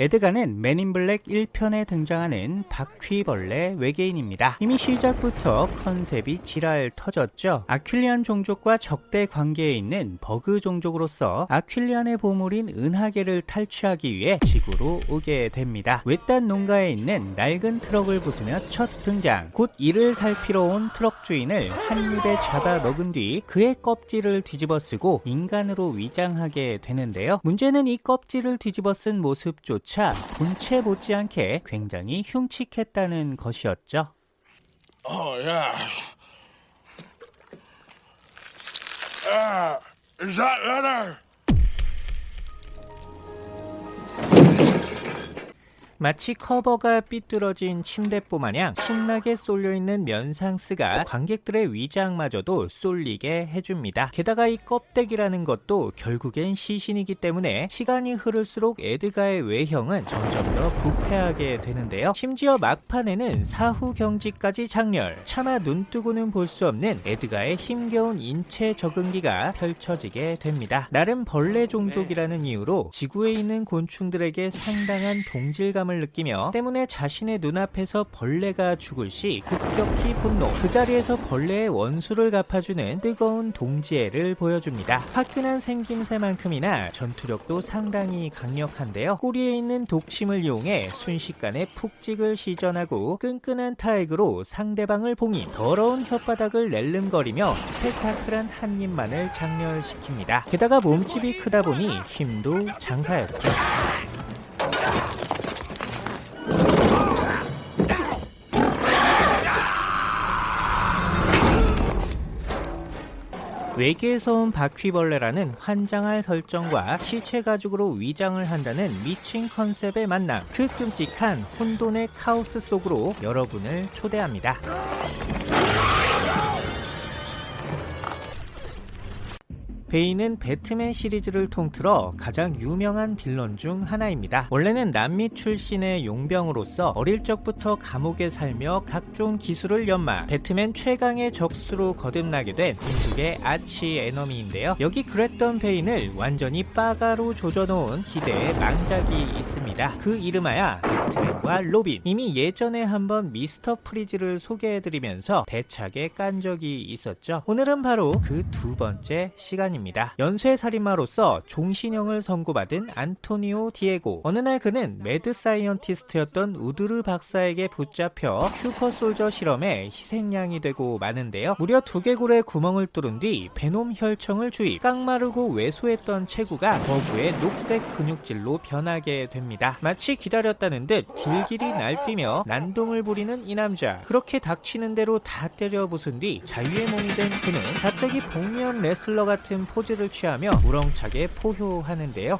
에드가는 맨인블랙 1편에 등장하는 바퀴벌레 외계인입니다. 이미 시작부터 컨셉이 지랄 터졌죠. 아퀴리안 종족과 적대 관계에 있는 버그 종족으로서 아퀴리안의 보물인 은하계를 탈취하기 위해 지구로 오게 됩니다. 외딴 농가에 있는 낡은 트럭을 부수며 첫 등장. 곧 이를 살피러 온 트럭 주인을 한 입에 잡아 먹은 뒤 그의 껍질을 뒤집어 쓰고 인간으로 위장하게 되는데요. 문제는 이 껍질을 뒤집어 쓴 모습조차 본체 못지않게 굉장히 흉측했다는 것이었죠. Oh, yeah. Uh, is that letter? 마치 커버가 삐뚤어진 침대보 마냥 신나게 쏠려있는 면상스가 관객들의 위장마저도 쏠리게 해줍니다. 게다가 이 껍데기라는 것도 결국엔 시신이기 때문에 시간이 흐를수록 에드가의 외형은 점점 더 부패하게 되는데요. 심지어 막판에는 사후 경직까지 장렬, 차마 눈뜨고는 볼 수 없는 에드가의 힘겨운 인체 적응기가 펼쳐지게 됩니다. 나름 벌레 종족이라는 이유로 지구에 있는 곤충들에게 상당한 동질감을 느끼며 때문에 자신의 눈앞에서 벌레가 죽을 시 급격히 분노. 그 자리에서 벌레의 원수를 갚아주는 뜨거운 동지애를 보여줍니다. 화끈한 생김새만큼이나 전투력도 상당히 강력한데요. 꼬리에 있는 독침을 이용해 순식간에 푹찍을 시전하고 끈끈한 타액으로 상대방을 봉인 더러운 혓바닥을 낼름거리며 스펙타클한 한 입만을 장렬시킵니다. 게다가 몸집이 크다 보니 힘도 장사였죠 외계에서 온 바퀴벌레라는 환장할 설정과 시체 가죽으로 위장을 한다는 미친 컨셉의 만남. 그 끔찍한 혼돈의 카오스 속으로 여러분을 초대합니다 베인은 배트맨 시리즈를 통틀어 가장 유명한 빌런 중 하나입니다. 원래는 남미 출신의 용병으로서 어릴 적부터 감옥에 살며 각종 기술을 연마 배트맨 최강의 적수로 거듭나게 된 민족의 arch enemy인데요. 여기 그랬던 베인을 완전히 빠가로 조져놓은 기대의 망작이 있습니다. 그 이름하야 배트맨과 로빈 이미 예전에 한번 미스터 프리즈를 소개해드리면서 대차게 깐 적이 있었죠. 오늘은 바로 그 두 번째 시간입니다. 입니다. 연쇄 살인마로서 종신형을 선고받은 안토니오 디에고 어느 날 그는 mad scientist였던 우드루 박사에게 붙잡혀 super soldier 실험에 희생양이 되고 마는데요. 무려 두개골에 구멍을 뚫은 뒤 venom 혈청을 주입 깡마르고 왜소했던 체구가 거구의 녹색 근육질로 변하게 됩니다. 마치 기다렸다는 듯 길길이 날뛰며 난동을 부리는 이 남자 그렇게 닥치는 대로 다 때려 부순 뒤 자유의 몸이 된 그는 갑자기 복면 레슬러 같은 포즈를 취하며 우렁차게 포효하는데요.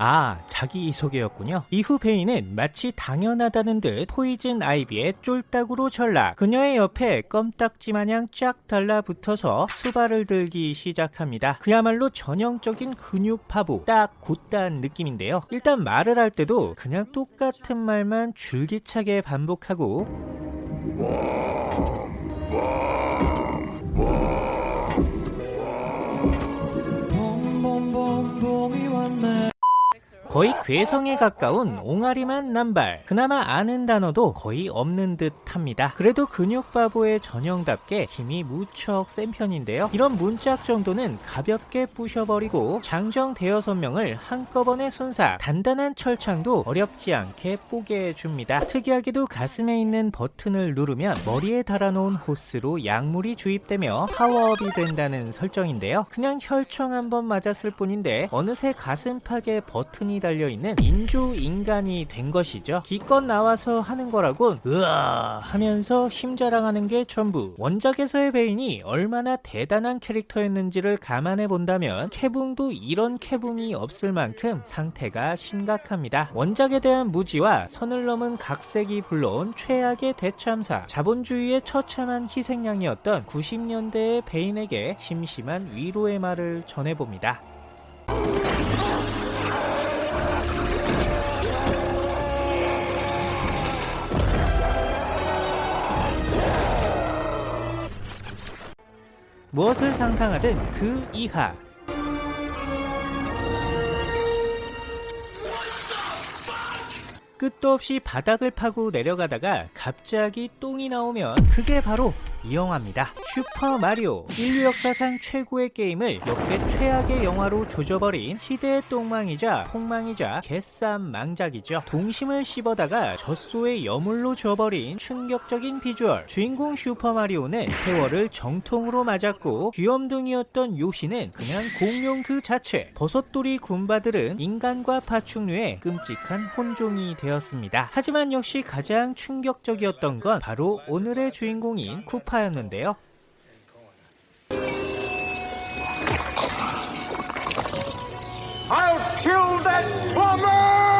아, 자기 소개였군요. 이후 베인은 마치 당연하다는 듯 포이즌 아이비의 쫄딱으로 전락. 그녀의 옆에 껌딱지 마냥 쫙 달라붙어서 수발을 들기 시작합니다. 그야말로 전형적인 근육 파부, 딱 곧단 느낌인데요. 일단 말을 할 때도 그냥 똑같은 말만 줄기차게 반복하고 거의 괴성에 가까운 옹알이만 남발. 그나마 아는 단어도 거의 없는 듯 합니다. 그래도 근육바보의 전형답게 힘이 무척 센 편인데요. 이런 문짝 정도는 가볍게 부셔버리고 장정 대여섯 명을 한꺼번에 순사 단단한 철창도 어렵지 않게 뽀개 줍니다. 특이하게도 가슴에 있는 버튼을 누르면 머리에 달아놓은 호스로 약물이 주입되며 파워업이 된다는 설정인데요. 그냥 혈청 한번 맞았을 뿐인데 어느새 가슴팍에 버튼이 달려있는 인조인간이 된 것이죠. 기껏 나와서 하는 거라곤 으아 하면서 힘자랑하는 게 전부. 원작에서의 베인이 얼마나 대단한 캐릭터였는지를 감안해 본다면 캐붕도 이런 캐붕이 없을 만큼 상태가 심각합니다. 원작에 대한 무지와 선을 넘은 각색이 불러온 최악의 대참사. 자본주의의 처참한 희생양이었던 90년대의 베인에게 심심한 위로의 말을 전해봅니다 무엇을 상상하든 그 이하. 끝도 없이 바닥을 파고 내려가다가 갑자기 똥이 나오면 그게 바로 이 영화입니다. 슈퍼마리오 인류 역사상 최고의 게임을 역대 최악의 영화로 조져버린 희대의 똥망이자 폭망이자 개쌈 망작이죠. 동심을 씹어다가 젖소의 여물로 줘버린 충격적인 비주얼 주인공 슈퍼마리오는 세월을 정통으로 맞았고 귀염둥이였던 요시는 그냥 공룡 그 자체 버섯돌이 군바들은 인간과 파충류의 끔찍한 혼종이 되었습니다. 하지만 역시 가장 충격적이었던 건 바로 오늘의 주인공인 쿠파 였는데요. I'll kill that plumber!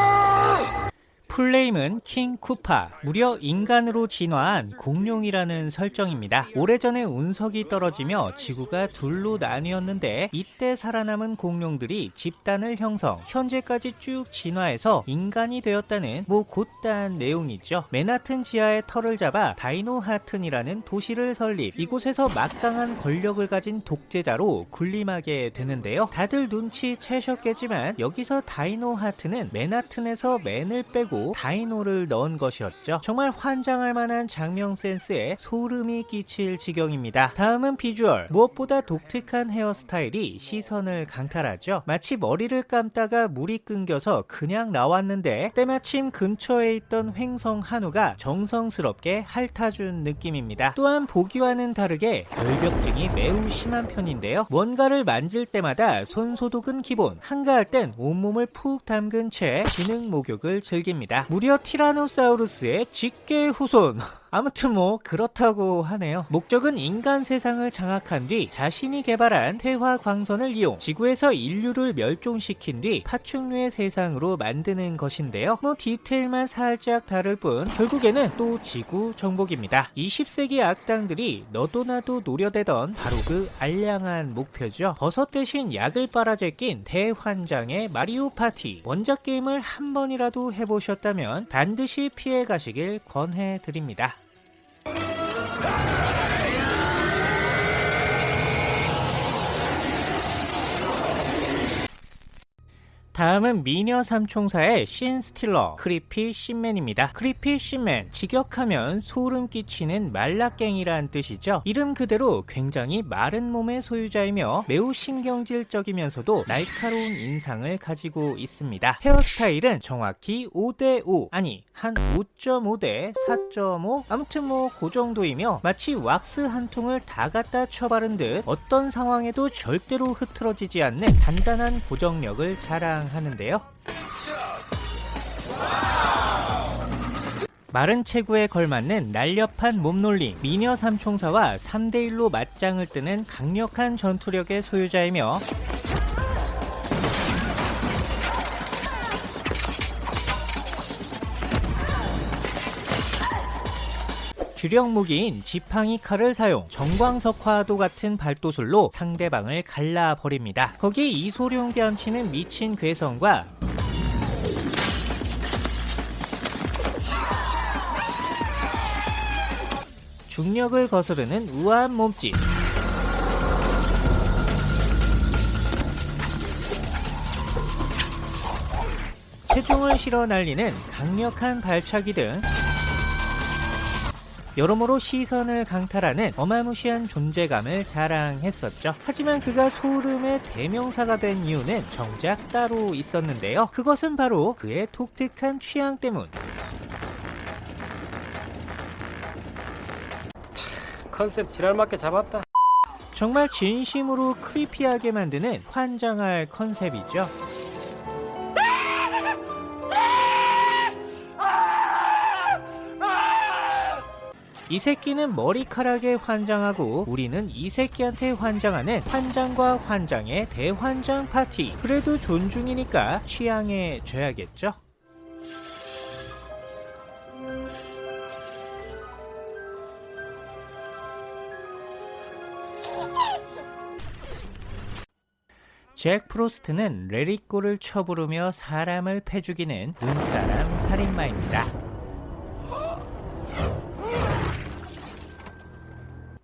풀네임은 킹 쿠파, 무려 인간으로 진화한 공룡이라는 설정입니다. 오래전에 운석이 떨어지며 지구가 둘로 나뉘었는데 이때 살아남은 공룡들이 집단을 형성, 현재까지 쭉 진화해서 인간이 되었다는 뭐 곧단 내용이죠. 맨하튼 지하의 털을 잡아 다이노 하튼이라는 도시를 설립, 이곳에서 막강한 권력을 가진 독재자로 군림하게 되는데요. 다들 눈치채셨겠지만 여기서 다이노 하튼은 맨하튼에서 맨을 빼고 다이노를 넣은 것이었죠. 정말 환장할 만한 장명 센스에 소름이 끼칠 지경입니다. 다음은 비주얼. 무엇보다 독특한 헤어스타일이 시선을 강탈하죠. 마치 머리를 감다가 물이 끊겨서 그냥 나왔는데 때마침 근처에 있던 횡성 한우가 정성스럽게 핥아준 느낌입니다. 또한 보기와는 다르게 결벽증이 매우 심한 편인데요. 뭔가를 만질 때마다 손 소독은 기본, 한가할 땐 온몸을 푹 담근 채 지능 목욕을 즐깁니다. 무려 티라노사우루스의 직계 후손. 아무튼 뭐 그렇다고 하네요. 목적은 인간 세상을 장악한 뒤 자신이 개발한 퇴화 광선을 이용 지구에서 인류를 멸종시킨 뒤 파충류의 세상으로 만드는 것인데요. 뭐 디테일만 살짝 다를 뿐 결국에는 또 지구 정복입니다. 20세기 악당들이 너도 나도 노려대던 바로 그 알량한 목표죠. 버섯 대신 약을 빨아 제낀 대환장의 마리오 파티. 원작 게임을 한 번이라도 해보셨다면 반드시 피해 가시길 권해드립니다. Stop! 다음은 미녀 삼총사의 신 스틸러 크리피 신맨입니다. 크리피 신맨 직역하면 소름 끼치는 말라깽이란 뜻이죠. 이름 그대로 굉장히 마른 몸의 소유자이며 매우 신경질적이면서도 날카로운 인상을 가지고 있습니다. 헤어스타일은 정확히 5대5 아니 한 5.5대 4.5 아무튼 뭐 그 정도이며 마치 왁스 한 통을 다 갖다 쳐바른 듯 어떤 상황에도 절대로 흐트러지지 않는 단단한 고정력을 자랑 하는데요. 마른 체구에 걸맞는 날렵한 몸놀림, 미녀 삼총사와 3대1로 맞짱을 뜨는 강력한 전투력의 소유자이며 주력 무기인 지팡이 칼을 사용 정광석화도 같은 발도술로 상대방을 갈라버립니다. 거기에 이소룡 뺨치는 미친 괴성과 중력을 거스르는 우아한 몸짓 체중을 실어 날리는 강력한 발차기 등 여러모로 시선을 강탈하는 어마무시한 존재감을 자랑했었죠. 하지만 그가 소름의 대명사가 된 이유는 정작 따로 있었는데요. 그것은 바로 그의 독특한 취향 때문. 컨셉 지랄맞게 잡았다. 정말 진심으로 크리피하게 만드는 환장할 컨셉이죠. 이 새끼는 머리카락에 환장하고 우리는 이 새끼한테 환장하는 환장과 환장의 대환장 파티. 그래도 존중이니까 취향에 줘야겠죠? 잭 프로스트는 let it go를 쳐부르며 사람을 패죽이는 눈사람 살인마입니다.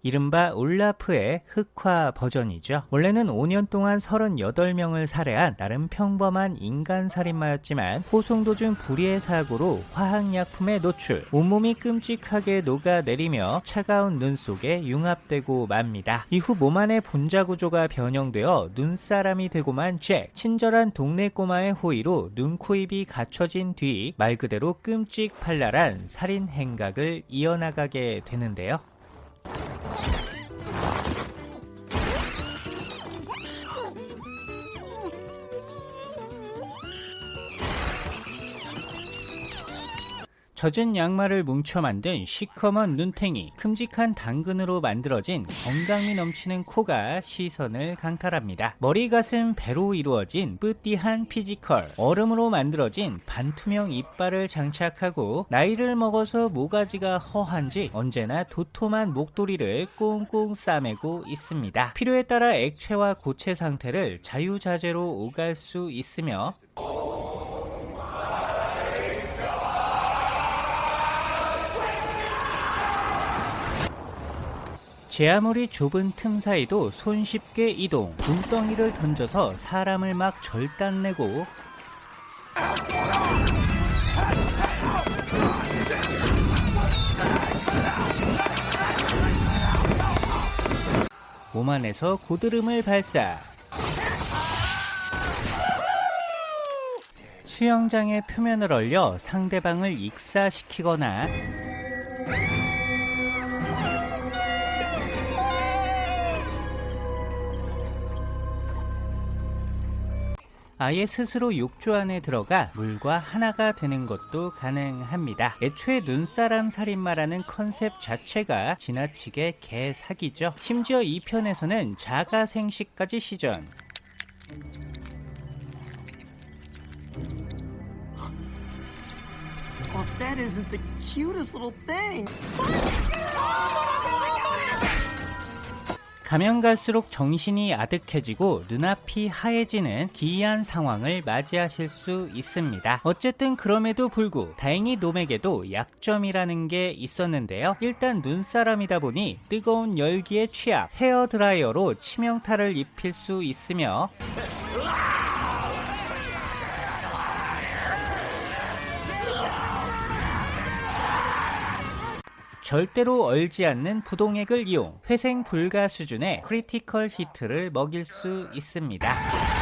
이른바 올라프의 흑화 버전이죠. 원래는 5년 동안 38명을 살해한 나름 평범한 인간 살인마였지만 호송 도중 불의의 사고로 화학약품에 노출, 온몸이 끔찍하게 녹아내리며 차가운 눈 속에 융합되고 맙니다. 이후 몸 안의 분자 구조가 변형되어 눈사람이 되고만 잭, 친절한 동네 꼬마의 호의로 눈, 코, 입이 갖춰진 뒤 말 그대로 끔찍발랄한 살인 행각을 이어나가게 되는데요. Let's go. 젖은 양말을 뭉쳐 만든 시커먼 눈탱이, 큼직한 당근으로 만들어진 건강미 넘치는 코가 시선을 강탈합니다. 머리, 가슴, 배로 이루어진 petit한 physical, 얼음으로 만들어진 반투명 이빨을 장착하고 나이를 먹어서 모가지가 허한지 언제나 도톰한 목도리를 꽁꽁 싸매고 있습니다. 필요에 따라 액체와 고체 상태를 자유자재로 오갈 수 있으며 제 아무리 좁은 틈 사이도 손쉽게 이동, 눈덩이를 던져서 사람을 막 절단내고 몸 안에서 고드름을 발사. 수영장의 표면을 얼려 상대방을 익사시키거나 아예 스스로 욕조 안에 들어가 물과 하나가 되는 것도 가능합니다. 애초에 눈사람 살인마라는 컨셉 자체가 지나치게 개사기죠. 심지어 이 편에서는 자가 생식까지 시전. Well, if that isn't the cutest little thing. 가면 갈수록 정신이 아득해지고 눈앞이 하얘지는 기이한 상황을 맞이하실 수 있습니다. 어쨌든 그럼에도 불구 다행히 놈에게도 약점이라는 게 있었는데요. 일단 눈사람이다 보니 뜨거운 열기에 취약 헤어 드라이어로 치명타를 입힐 수 있으며 절대로 얼지 않는 부동액을 이용 회생 불가 수준의 critical hit를 먹일 수 있습니다.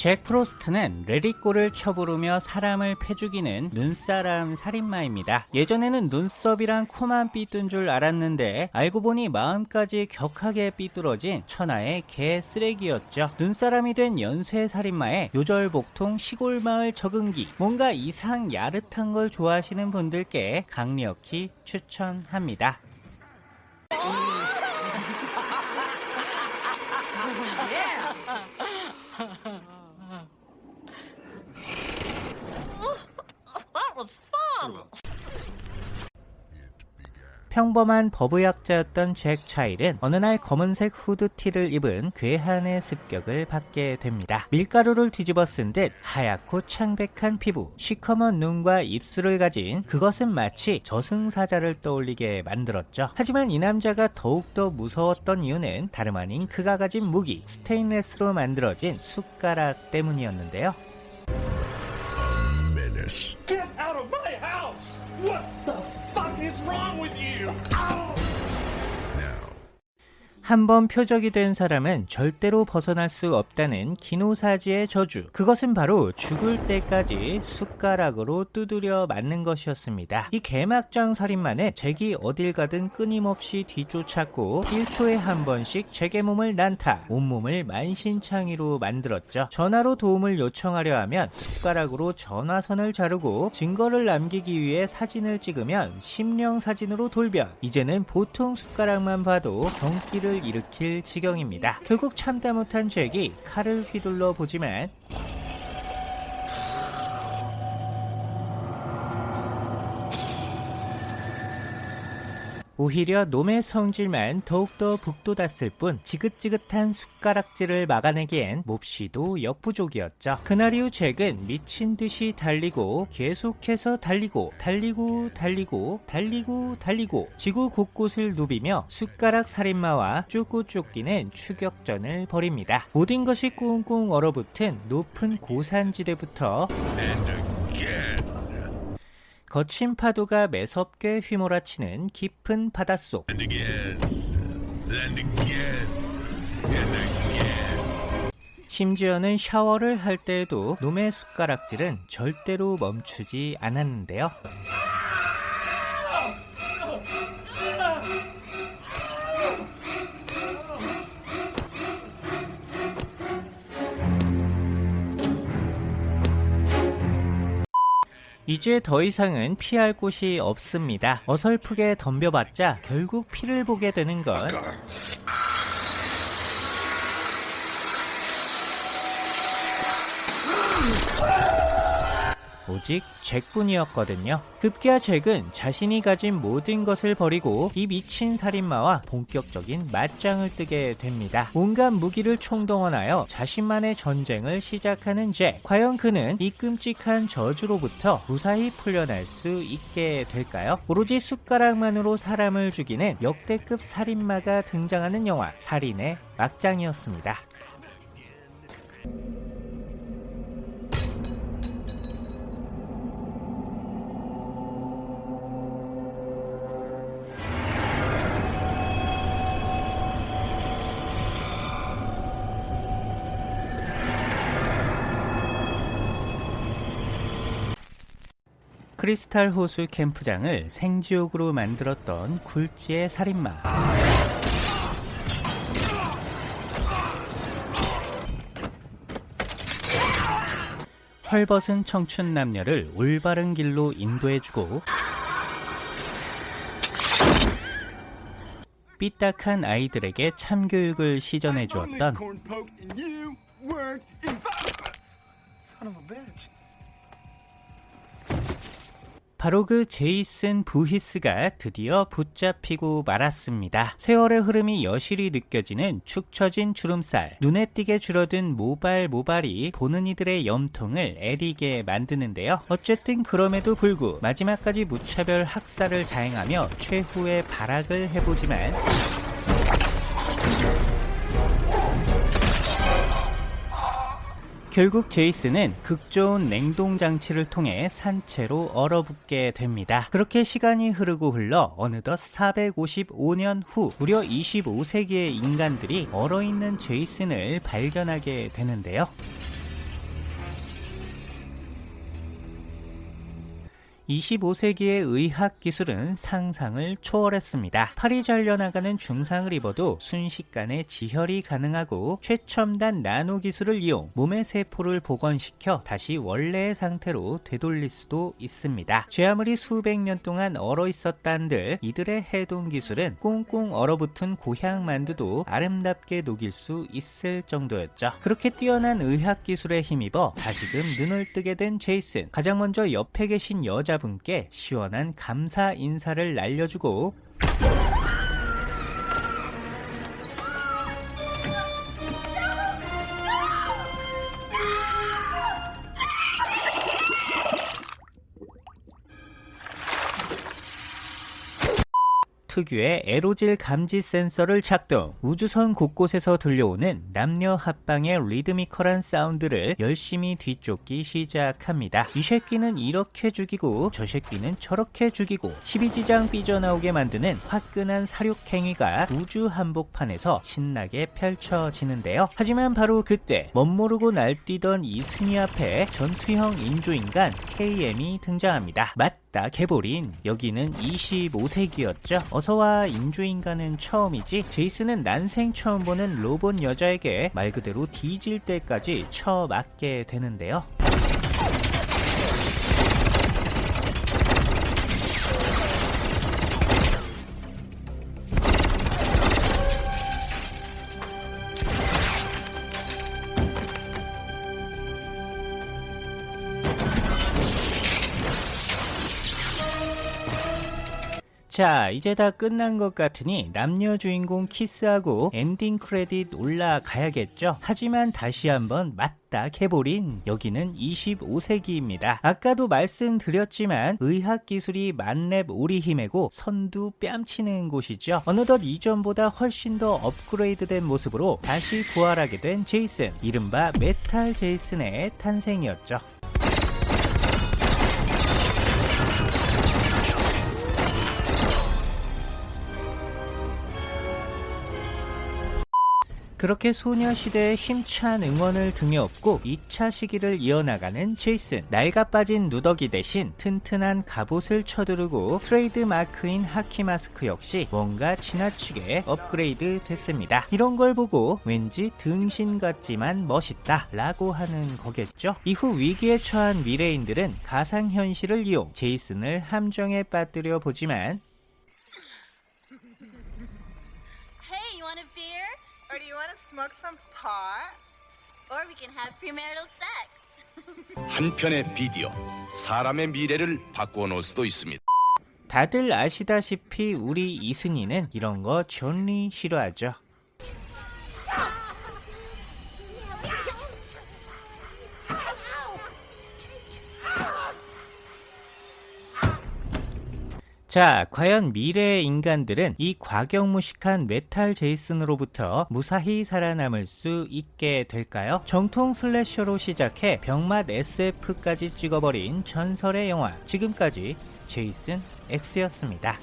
잭 프로스트는 let it go를 쳐부르며 사람을 패죽이는 눈사람 살인마입니다. 예전에는 눈썹이랑 코만 삐뚠 줄 알았는데 알고 보니 마음까지 격하게 삐뚤어진 천하의 개 쓰레기였죠. 눈사람이 된 연쇄 살인마의 요절복통 시골마을 적응기 뭔가 이상 야릇한 걸 좋아하시는 분들께 강력히 추천합니다. 평범한 버브약자였던 잭 차일은 어느 날 검은색 후드티를 입은 괴한의 습격을 받게 됩니다. 밀가루를 뒤집어 쓴 듯 하얗고 창백한 피부, 시커먼 눈과 입술을 가진 그것은 마치 저승사자를 떠올리게 만들었죠. 하지만 이 남자가 더욱더 무서웠던 이유는 다름 아닌 그가 가진 무기, 스테인레스로 만들어진 숟가락 때문이었는데요. Get out of my house! 한번 표적이 된 사람은 절대로 벗어날 수 없다는 기노사지의 저주. 그것은 바로 죽을 때까지 숟가락으로 두드려 맞는 것이었습니다. 이 개막장 살인마는 잭이 어딜 가든 끊임없이 뒤쫓았고 1초에 한 번씩 잭의 몸을 난타, 온몸을 만신창이로 만들었죠. 전화로 도움을 요청하려 하면 숟가락으로 전화선을 자르고 증거를 남기기 위해 사진을 찍으면 심령 사진으로 돌변. 이제는 보통 숟가락만 봐도 경기를 일으킬 지경입니다. 결국 참다 못한 잭이 칼을 휘둘러 보지만 오히려 놈의 성질만 더욱더 북돋았을 뿐 지긋지긋한 숟가락질을 막아내기엔 몹시도 역부족이었죠. 그날 이후 잭은 미친 듯이 달리고 계속해서 달리고 달리고 달리고 달리고 달리고 지구 곳곳을 누비며 숟가락 살인마와 쫓고 쫓기는 추격전을 벌입니다. 모든 것이 꽁꽁 얼어붙은 높은 고산지대부터 거친 파도가 매섭게 휘몰아치는 깊은 바닷속. 심지어는 샤워를 할 때에도 놈의 숟가락질은 절대로 멈추지 않았는데요. 이제 더 이상은 피할 곳이 없습니다. 어설프게 덤벼봤자 결국 피를 보게 되는 건 오직 잭뿐이었거든요. 급기야 잭은 자신이 가진 모든 것을 버리고 이 미친 살인마와 본격적인 맞짱을 뜨게 됩니다. 온갖 무기를 총동원하여 자신만의 전쟁을 시작하는 잭. 과연 그는 이 끔찍한 저주로부터 무사히 풀려날 수 있게 될까요? 오로지 숟가락만으로 사람을 죽이는 역대급 살인마가 등장하는 영화 살인의 막장이었습니다. 크리스탈 호수 캠프장을 생지옥으로 만들었던 굴지의 살인마. 헐벗은 청춘 남녀를 올바른 길로 인도해주고 삐딱한 아이들에게 참교육을 시전해 주었던 바로 그 제이슨 부히스가 드디어 붙잡히고 말았습니다. 세월의 흐름이 여실히 느껴지는 축 처진 주름살, 눈에 띄게 줄어든 모발 모발이 보는 이들의 염통을 애리게 만드는데요. 어쨌든 그럼에도 불구 마지막까지 무차별 학살을 자행하며 최후의 발악을 해보지만 결국 제이슨은 극 좋은 냉동 장치를 통해 산채로 얼어붙게 됩니다. 그렇게 시간이 흐르고 흘러 어느덧 455년 후 무려 25세기의 인간들이 얼어있는 제이슨을 발견하게 되는데요. 25세기의 의학 기술은 상상을 초월했습니다. 팔이 잘려나가는 중상을 입어도 순식간에 지혈이 가능하고 최첨단 나노 기술을 이용 몸의 세포를 복원시켜 다시 원래의 상태로 되돌릴 수도 있습니다. 제 아무리 수백 년 동안 얼어 있었단들 이들의 해동 기술은 꽁꽁 얼어붙은 고향 만두도 아름답게 녹일 수 있을 정도였죠. 그렇게 뛰어난 의학 기술에 힘입어 다시금 눈을 뜨게 된 제이슨. 가장 먼저 옆에 계신 여자 분께 시원한 감사 인사를 날려주고 특유의 에로질 감지 센서를 작동, 우주선 곳곳에서 들려오는 남녀 합방의 리드미컬한 사운드를 열심히 뒤쫓기 시작합니다. 이 새끼는 이렇게 죽이고 저 새끼는 저렇게 죽이고 12지장 삐져나오게 만드는 화끈한 사륙행위가 우주 한복판에서 신나게 펼쳐지는데요. 하지만 바로 그때 멋모르고 날뛰던 이승희 앞에 전투형 인조인간 KM이 등장합니다. 맞다 개보린 여기는 25세기였죠. 어서 와 인조인간은 처음이지 제이슨은 난생 처음 보는 로봇 여자에게 말 그대로 뒤질 때까지 쳐맞게 되는데요. 자, 이제 다 끝난 것 같으니 남녀 주인공 키스하고 ending credit 올라가야겠죠? 하지만 다시 한번 맞딱 해버린 여기는 25세기입니다. 아까도 말씀드렸지만 의학기술이 만렙 오리힘이고 선두 뺨치는 곳이죠. 어느덧 이전보다 훨씬 더 업그레이드된 모습으로 다시 부활하게 된 제이슨. 이른바 메탈 제이슨의 탄생이었죠. 그렇게 소녀시대의 힘찬 응원을 등에 업고 2차 시기를 이어나가는 제이슨. 낡아 빠진 누더기 대신 튼튼한 갑옷을 쳐두르고 트레이드 마크인 하키 마스크 역시 뭔가 지나치게 업그레이드 됐습니다. 이런 걸 보고 왠지 등신 같지만 멋있다 라고 하는 거겠죠? 이후 위기에 처한 미래인들은 가상현실을 이용 제이슨을 함정에 빠뜨려 보지만 Or do you want to smoke some pot? Or we can have premarital sex. 한 편의 비디오 사람의 미래를 바꿔 놓을 수도 있습니다. 다들 아시다시피 우리 제이슨이는 이런 거 존니 싫어하죠. 자, 과연 미래의 인간들은 이 과격무식한 메탈 제이슨으로부터 무사히 살아남을 수 있게 될까요? 정통 slasher로 시작해 병맛 SF까지 찍어버린 전설의 영화 지금까지 제이슨 X였습니다.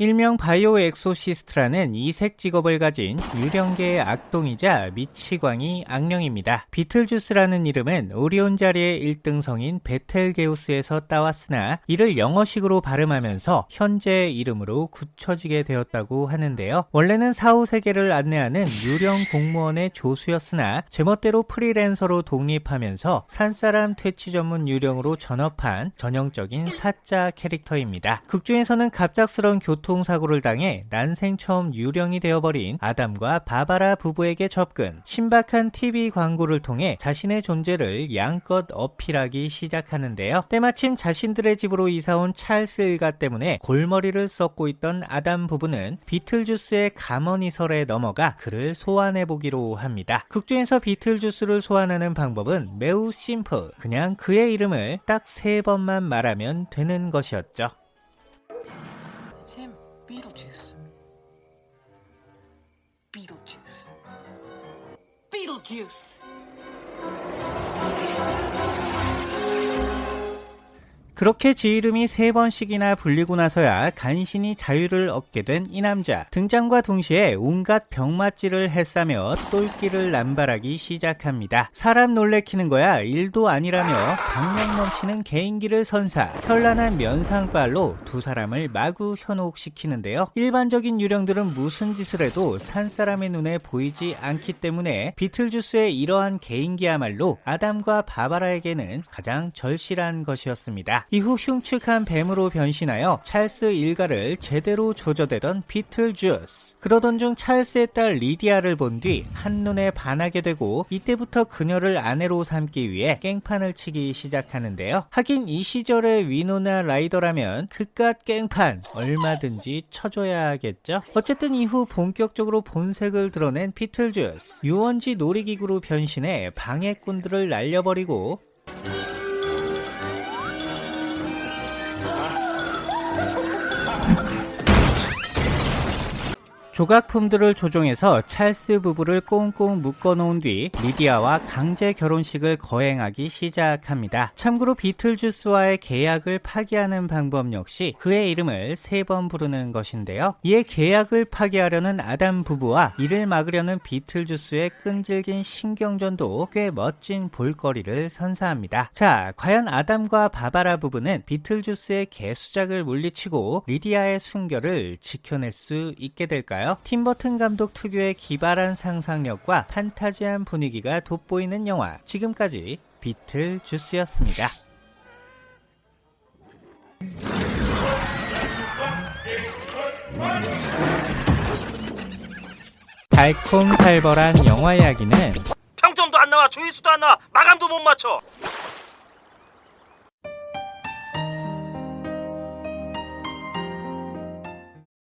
일명 bio exorcist라는 이색 직업을 가진 유령계의 악동이자 미치광이 악령입니다. 비틀주스라는 이름은 오리온 자리의 1등성인 베텔게우스에서 따왔으나 이를 영어식으로 발음하면서 현재의 이름으로 굳혀지게 되었다고 하는데요. 원래는 사후 세계를 안내하는 유령 공무원의 조수였으나 제멋대로 프리랜서로 독립하면서 산사람 퇴치 전문 유령으로 전업한 전형적인 사자 캐릭터입니다. 극중에서는 갑작스러운 교통 교통사고를 당해 난생 처음 유령이 되어버린 아담과 바바라 부부에게 접근, 신박한 TV 광고를 통해 자신의 존재를 양껏 어필하기 시작하는데요. 때마침 자신들의 집으로 이사온 찰스 일가 때문에 골머리를 썩고 있던 아담 부부는 비틀주스의 감언이설에 넘어가 그를 소환해보기로 합니다. 극중에서 비틀주스를 소환하는 방법은 매우 심플, 그냥 그의 이름을 딱 세 번만 말하면 되는 것이었죠. Beetlejuice. Beetlejuice. Beetlejuice! 그렇게 지 이름이 세 번씩이나 불리고 나서야 간신히 자유를 얻게 된 이 남자. 등장과 동시에 온갖 병맛질을 했사며 똘끼를 남발하기 시작합니다. 사람 놀래키는 거야 일도 아니라며 강력 넘치는 개인기를 선사, 현란한 면상발로 두 사람을 마구 현혹시키는데요. 일반적인 유령들은 무슨 짓을 해도 산 사람의 눈에 보이지 않기 때문에 비틀주스의 이러한 개인기야말로 아담과 바바라에게는 가장 절실한 것이었습니다. 이후 흉측한 뱀으로 변신하여 찰스 일가를 제대로 조져대던 비틀주스. 그러던 중 찰스의 딸 리디아를 본 뒤 한눈에 반하게 되고 이때부터 그녀를 아내로 삼기 위해 깽판을 치기 시작하는데요. 하긴 이 시절의 위노나 라이더라면 그깟 깽판 얼마든지 쳐줘야겠죠. 어쨌든 이후 본격적으로 본색을 드러낸 비틀주스. 유원지 놀이기구로 변신해 방해꾼들을 날려버리고 조각품들을 조종해서 찰스 부부를 꽁꽁 묶어놓은 뒤 리디아와 강제 결혼식을 거행하기 시작합니다. 참고로 비틀주스와의 계약을 파기하는 방법 역시 그의 이름을 세 번 부르는 것인데요. 이에 계약을 파기하려는 아담 부부와 이를 막으려는 비틀주스의 끈질긴 신경전도 꽤 멋진 볼거리를 선사합니다. 자, 과연 아담과 바바라 부부는 비틀주스의 개수작을 물리치고 리디아의 순결을 지켜낼 수 있게 될까 요? 팀버튼 감독 특유의 기발한 상상력과 판타지한 분위기가 돋보이는 영화 지금까지 비틀주스였습니다. 달콤살벌한 영화 이야기는 평점도 안 나와 조회수도 안 나와 마감도 못 맞춰